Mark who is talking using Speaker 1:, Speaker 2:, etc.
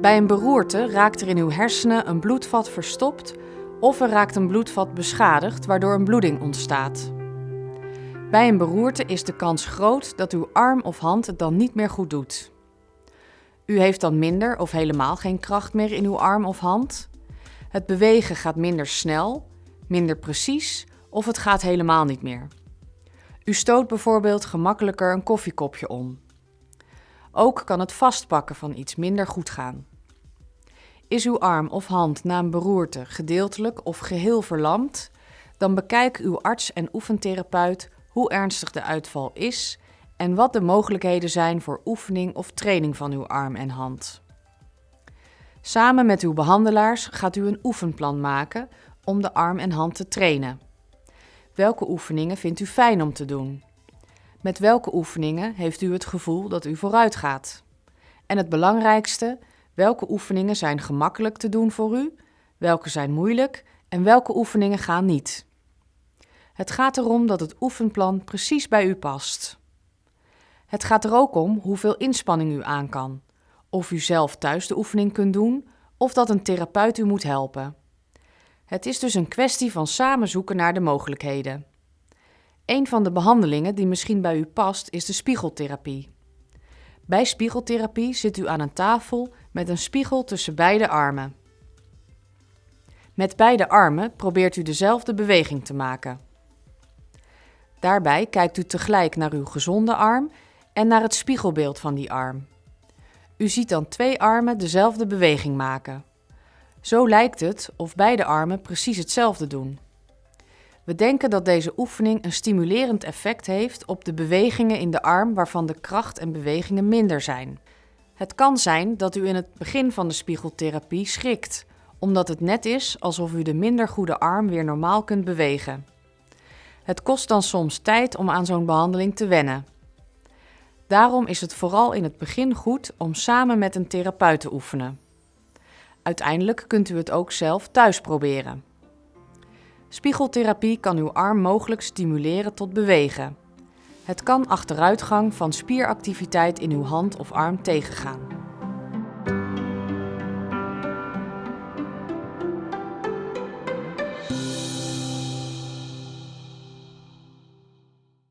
Speaker 1: Bij een beroerte raakt er in uw hersenen een bloedvat verstopt of er raakt een bloedvat beschadigd waardoor een bloeding ontstaat. Bij een beroerte is de kans groot dat uw arm of hand het dan niet meer goed doet. U heeft dan minder of helemaal geen kracht meer in uw arm of hand. Het bewegen gaat minder snel, minder precies of het gaat helemaal niet meer. U stoot bijvoorbeeld gemakkelijker een koffiekopje om. Ook kan het vastpakken van iets minder goed gaan. Is uw arm of hand na een beroerte gedeeltelijk of geheel verlamd, dan bekijk uw arts en oefentherapeut hoe ernstig de uitval is en wat de mogelijkheden zijn voor oefening of training van uw arm en hand. Samen met uw behandelaars gaat u een oefenplan maken om de arm en hand te trainen. Welke oefeningen vindt u fijn om te doen? Met welke oefeningen heeft u het gevoel dat u vooruit gaat? En het belangrijkste, welke oefeningen zijn gemakkelijk te doen voor u, welke zijn moeilijk en welke oefeningen gaan niet? Het gaat erom dat het oefenplan precies bij u past. Het gaat er ook om hoeveel inspanning u aan kan, of u zelf thuis de oefening kunt doen of dat een therapeut u moet helpen. Het is dus een kwestie van samen zoeken naar de mogelijkheden. Een van de behandelingen die misschien bij u past is de spiegeltherapie. Bij spiegeltherapie zit u aan een tafel met een spiegel tussen beide armen. Met beide armen probeert u dezelfde beweging te maken. Daarbij kijkt u tegelijk naar uw gezonde arm en naar het spiegelbeeld van die arm. U ziet dan twee armen dezelfde beweging maken. Zo lijkt het of beide armen precies hetzelfde doen. We denken dat deze oefening een stimulerend effect heeft op de bewegingen in de arm waarvan de kracht en bewegingen minder zijn. Het kan zijn dat u in het begin van de spiegeltherapie schrikt, omdat het net is alsof u de minder goede arm weer normaal kunt bewegen. Het kost dan soms tijd om aan zo'n behandeling te wennen. Daarom is het vooral in het begin goed om samen met een therapeut te oefenen. Uiteindelijk kunt u het ook zelf thuis proberen. Spiegeltherapie kan uw arm mogelijk stimuleren tot bewegen. Het kan achteruitgang van spieractiviteit in uw hand of arm tegengaan.